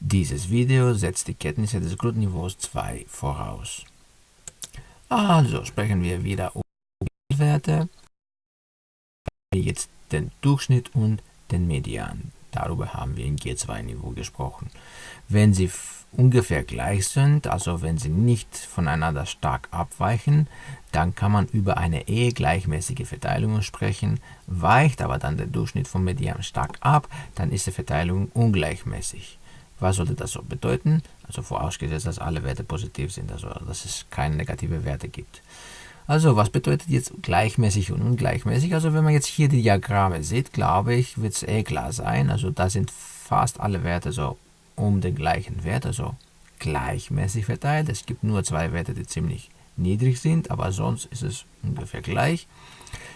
Dieses Video setzt die Kenntnisse des Grundniveaus 2 voraus. Also sprechen wir wieder über Werte. Jetzt den Durchschnitt und den Median. Darüber haben wir im G2-Niveau gesprochen. Wenn sie ungefähr gleich sind, also wenn sie nicht voneinander stark abweichen, dann kann man über eine eher gleichmäßige Verteilung sprechen. Weicht aber dann der Durchschnitt vom Median stark ab, dann ist die Verteilung ungleichmäßig. Was sollte das so bedeuten? Also vorausgesetzt, dass alle Werte positiv sind, also dass es keine negative Werte gibt. Also was bedeutet jetzt gleichmäßig und ungleichmäßig? Also wenn man jetzt hier die Diagramme sieht, glaube ich, wird es eh klar sein. Also da sind fast alle Werte so um den gleichen Wert, also gleichmäßig verteilt. Es gibt nur zwei Werte, die ziemlich niedrig sind, aber sonst ist es ungefähr gleich.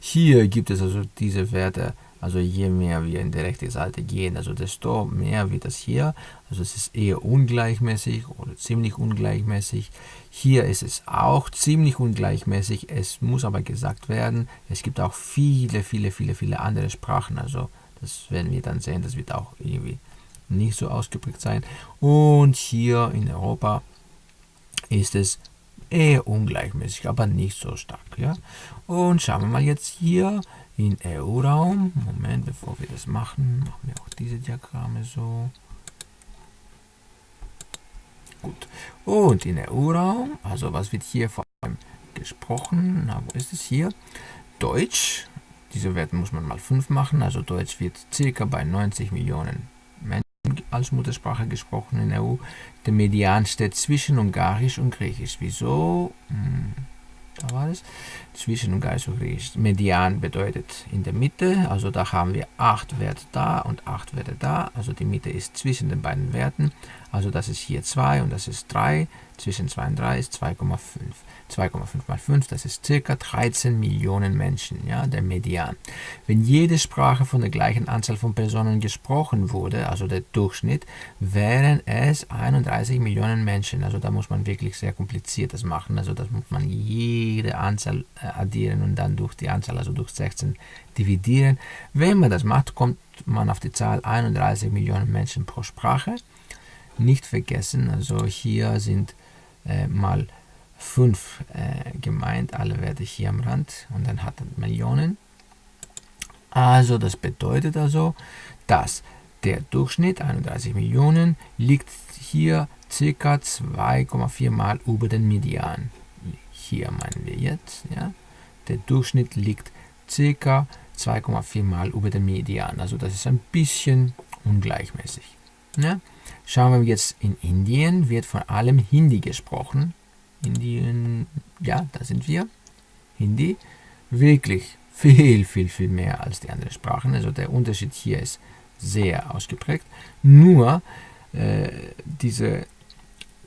Hier gibt es also diese Werte also je mehr wir in die rechte Seite gehen, also desto mehr wird das hier. Also es ist eher ungleichmäßig oder ziemlich ungleichmäßig. Hier ist es auch ziemlich ungleichmäßig. Es muss aber gesagt werden, es gibt auch viele, viele, viele, viele andere Sprachen. Also das werden wir dann sehen, das wird auch irgendwie nicht so ausgeprägt sein. Und hier in Europa ist es eher ungleichmäßig, aber nicht so stark. Ja? Und schauen wir mal jetzt hier in EU-Raum. Moment, bevor wir das machen, machen wir auch diese Diagramme so. Gut. Und in EU-Raum, also was wird hier vor allem gesprochen? Na, wo ist es hier? Deutsch. Diese Werte muss man mal 5 machen. Also Deutsch wird circa bei 90 Millionen Menschen als Muttersprache gesprochen in der EU. Der Median steht zwischen Ungarisch und Griechisch. Wieso? Hm da war es, zwischen Geist und Griechisch. Median bedeutet in der Mitte, also da haben wir 8 Werte da und 8 Werte da, also die Mitte ist zwischen den beiden Werten, also das ist hier 2 und das ist 3, zwischen 2 und 3 ist 2,5. 2,5 mal 5, das ist circa 13 Millionen Menschen, ja, der Median. Wenn jede Sprache von der gleichen Anzahl von Personen gesprochen wurde, also der Durchschnitt, wären es 31 Millionen Menschen. Also da muss man wirklich sehr kompliziertes machen. Also das muss man jede Anzahl äh, addieren und dann durch die Anzahl, also durch 16 dividieren. Wenn man das macht, kommt man auf die Zahl 31 Millionen Menschen pro Sprache. Nicht vergessen, also hier sind äh, mal 5 äh, gemeint, alle Werte hier am Rand und dann hat er Millionen. Also das bedeutet also, dass der Durchschnitt 31 Millionen liegt hier ca. 2,4 mal über den Median. Hier meinen wir jetzt, ja, der Durchschnitt liegt ca. 2,4 mal über den Median. Also das ist ein bisschen ungleichmäßig. Ja. Schauen wir jetzt in Indien, wird vor allem Hindi gesprochen. Indien, ja, da sind wir. Hindi, wirklich viel, viel, viel mehr als die anderen Sprachen. Also der Unterschied hier ist sehr ausgeprägt. Nur äh, diese,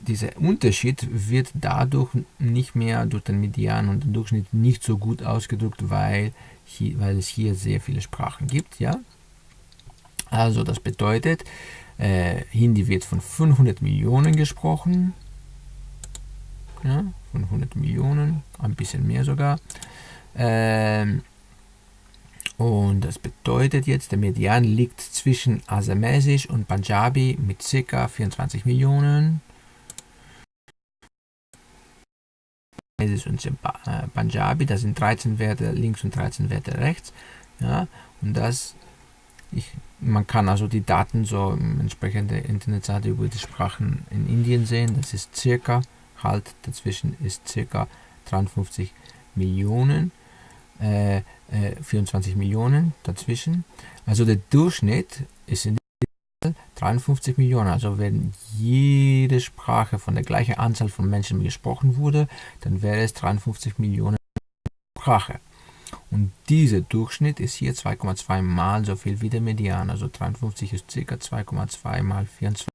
dieser Unterschied wird dadurch nicht mehr durch den Median und den Durchschnitt nicht so gut ausgedrückt, weil, hier, weil es hier sehr viele Sprachen gibt. Ja? Also das bedeutet, äh, Hindi wird von 500 Millionen gesprochen, ja, von 100 Millionen, ein bisschen mehr sogar. Ähm, und das bedeutet jetzt, der Median liegt zwischen Asamesisch und Punjabi mit ca. 24 Millionen. Asamesisch und äh, Punjabi, das sind 13 Werte links und 13 Werte rechts. Ja, und das, ich, man kann also die Daten so im entsprechenden Internetseite über die Sprachen in Indien sehen. Das ist circa Halt dazwischen ist ca. 53 Millionen, äh, äh, 24 Millionen dazwischen. Also der Durchschnitt ist in 53 Millionen. Also wenn jede Sprache von der gleichen Anzahl von Menschen gesprochen wurde, dann wäre es 53 Millionen Sprache. Und dieser Durchschnitt ist hier 2,2 mal so viel wie der Median. Also 53 ist ca. 2,2 mal 24.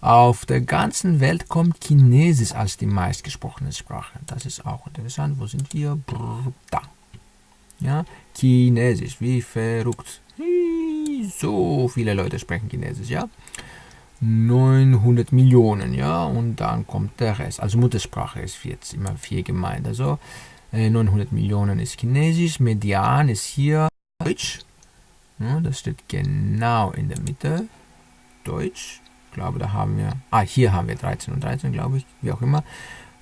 Auf der ganzen Welt kommt Chinesisch als die meistgesprochene Sprache. Das ist auch interessant. Wo sind wir? Brrr, da. Ja, Chinesisch, wie verrückt. So viele Leute sprechen Chinesisch, ja. 900 Millionen, ja, und dann kommt der Rest. Also Muttersprache ist jetzt immer vier gemeint. Also 900 Millionen ist Chinesisch, Median ist hier Deutsch. Ja, das steht genau in der Mitte. Deutsch. glaube, da haben wir, ah, hier haben wir 13 und 13, glaube ich, wie auch immer.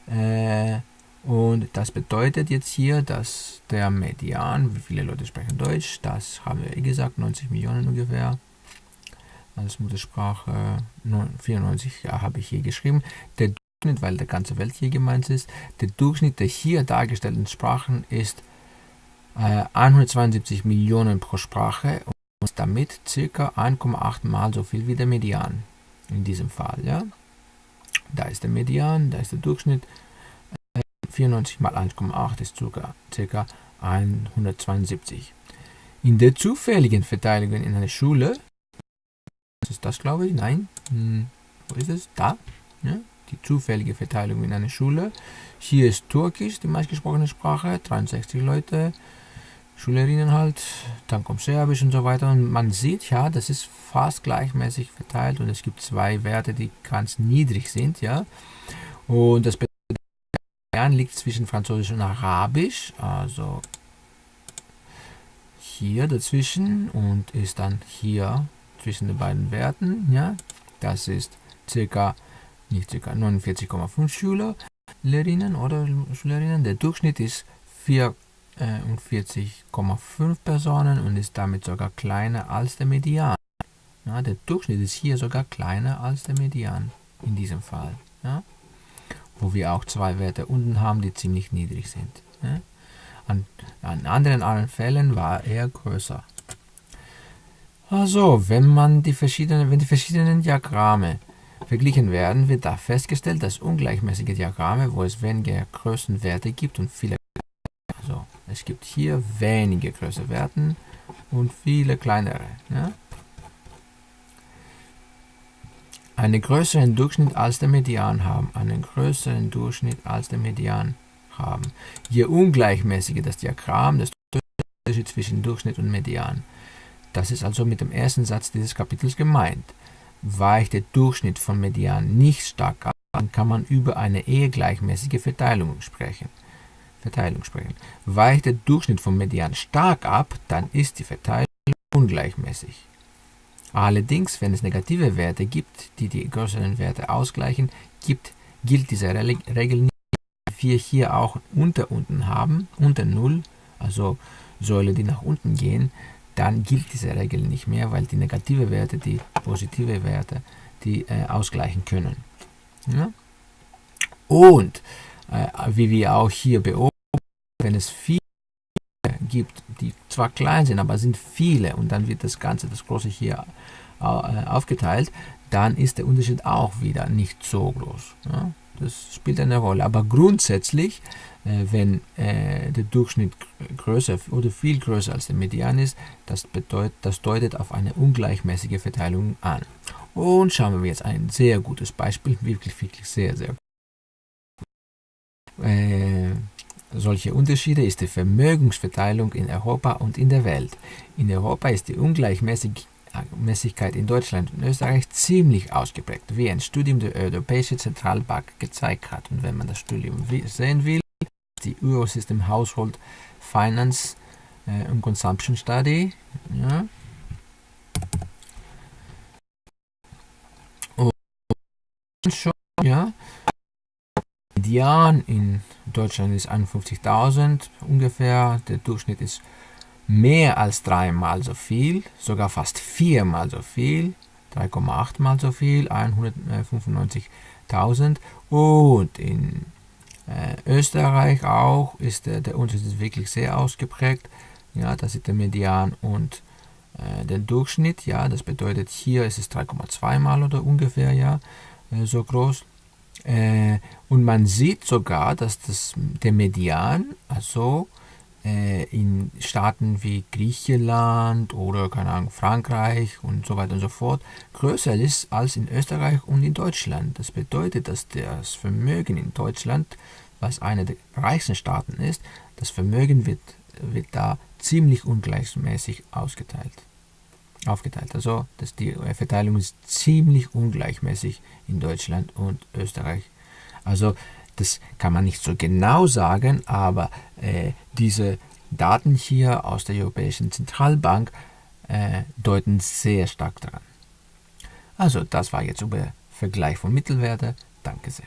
Äh, und das bedeutet jetzt hier, dass der Median, wie viele Leute sprechen Deutsch, das haben wir eh gesagt, 90 Millionen ungefähr. Als Muttersprache 94 ja, habe ich hier geschrieben. Der weil der ganze Welt hier gemeint ist, der Durchschnitt der hier dargestellten Sprachen ist äh, 172 Millionen pro Sprache und damit ca. 1,8 mal so viel wie der Median in diesem Fall. Ja? Da ist der Median, da ist der Durchschnitt 94 mal 1,8 ist ca. 172. In der zufälligen Verteilung in einer Schule, ist das glaube ich? Nein, hm, wo ist es? Da, ja, die zufällige Verteilung in einer Schule. Hier ist Türkisch, die meistgesprochene Sprache, 63 Leute, Schülerinnen halt, dann kommt Serbisch und so weiter. Und man sieht ja, das ist fast gleichmäßig verteilt und es gibt zwei Werte, die ganz niedrig sind, ja. Und das Bayern liegt zwischen Französisch und Arabisch, also hier dazwischen und ist dann hier zwischen den beiden Werten. Ja, das ist circa nicht circa 49,5 Schüler, Lehrerinnen oder Schülerinnen. Der Durchschnitt ist 44,5 Personen und ist damit sogar kleiner als der Median. Ja, der Durchschnitt ist hier sogar kleiner als der Median in diesem Fall. Ja wo wir auch zwei Werte unten haben, die ziemlich niedrig sind. Ja? An, an, anderen Fällen war er größer. Also, wenn man die verschiedenen, wenn die verschiedenen Diagramme verglichen werden, wird da festgestellt, dass ungleichmäßige Diagramme, wo es weniger Größenwerte gibt und viele also es gibt hier wenige Größenwerten und viele kleinere. Ja? einen größeren Durchschnitt als der Median haben, einen größeren Durchschnitt als der Median haben. Je ungleichmäßiger das Diagramm, desto größer der Unterschied zwischen Durchschnitt und Median. Das ist also mit dem ersten Satz dieses Kapitels gemeint. Weicht der Durchschnitt von Median nicht stark ab, dann kann man über eine eher gleichmäßige Verteilung sprechen. Verteilung sprechen. Weicht der Durchschnitt vom Median stark ab, dann ist die Verteilung ungleichmäßig. Allerdings, wenn es negative Werte gibt, die die größeren Werte ausgleichen, gibt, gilt diese Regel nicht. Wir hier auch unter unten haben, unter 0, also Säule, die nach unten gehen, dann gilt diese Regel nicht mehr, weil die negative Werte die positive Werte die äh, ausgleichen können. Ja? Und äh, wie wir auch hier beobachten, wenn es viele gibt, die zwar klein sind, aber sind viele und dann wird das Ganze, das große hier äh, aufgeteilt, dann ist der Unterschied auch wieder nicht so groß. Ja? Das spielt eine Rolle. Aber grundsätzlich, wenn äh, der Durchschnitt größer oder viel größer als der Median ist, das, bedeutet, das deutet auf eine ungleichmäßige Verteilung an. Und schauen wir jetzt ein sehr gutes Beispiel, wirklich, wirklich sehr, sehr gut. Äh, solche Unterschiede ist die Vermögensverteilung in Europa und in der Welt. In Europa ist die Ungleichmäßigkeit in Deutschland und Österreich ziemlich ausgeprägt, wie ein Studium der Europäischen Zentralbank gezeigt hat. Und wenn man das Studium sehen will, die Eurosystem Household Finance äh, and Consumption Study. Ja. Und schon, ja, Median in Deutschland ist 51.000 ungefähr. Der Durchschnitt ist mehr als dreimal so viel, sogar fast viermal so viel, 3,8 mal so viel, 195.000. Und in äh, Österreich auch ist der, der Unterschied wirklich sehr ausgeprägt. Ja, das ist der Median und äh, der Durchschnitt. Ja, das bedeutet hier ist es 3,2 mal oder ungefähr ja äh, so groß. Äh, und man sieht sogar, dass das, der Median, also äh, in Staaten wie Griechenland oder keine Ahnung, Frankreich und so weiter und so fort, größer ist als in Österreich und in Deutschland. Das bedeutet, dass das Vermögen in Deutschland, was einer der reichsten Staaten ist, das Vermögen wird, wird da ziemlich ungleichmäßig ausgeteilt aufgeteilt. Also dass die Verteilung ist ziemlich ungleichmäßig in Deutschland und Österreich. Also das kann man nicht so genau sagen, aber äh, diese Daten hier aus der Europäischen Zentralbank äh, deuten sehr stark daran. Also das war jetzt über Vergleich von Mittelwerte. Danke sehr.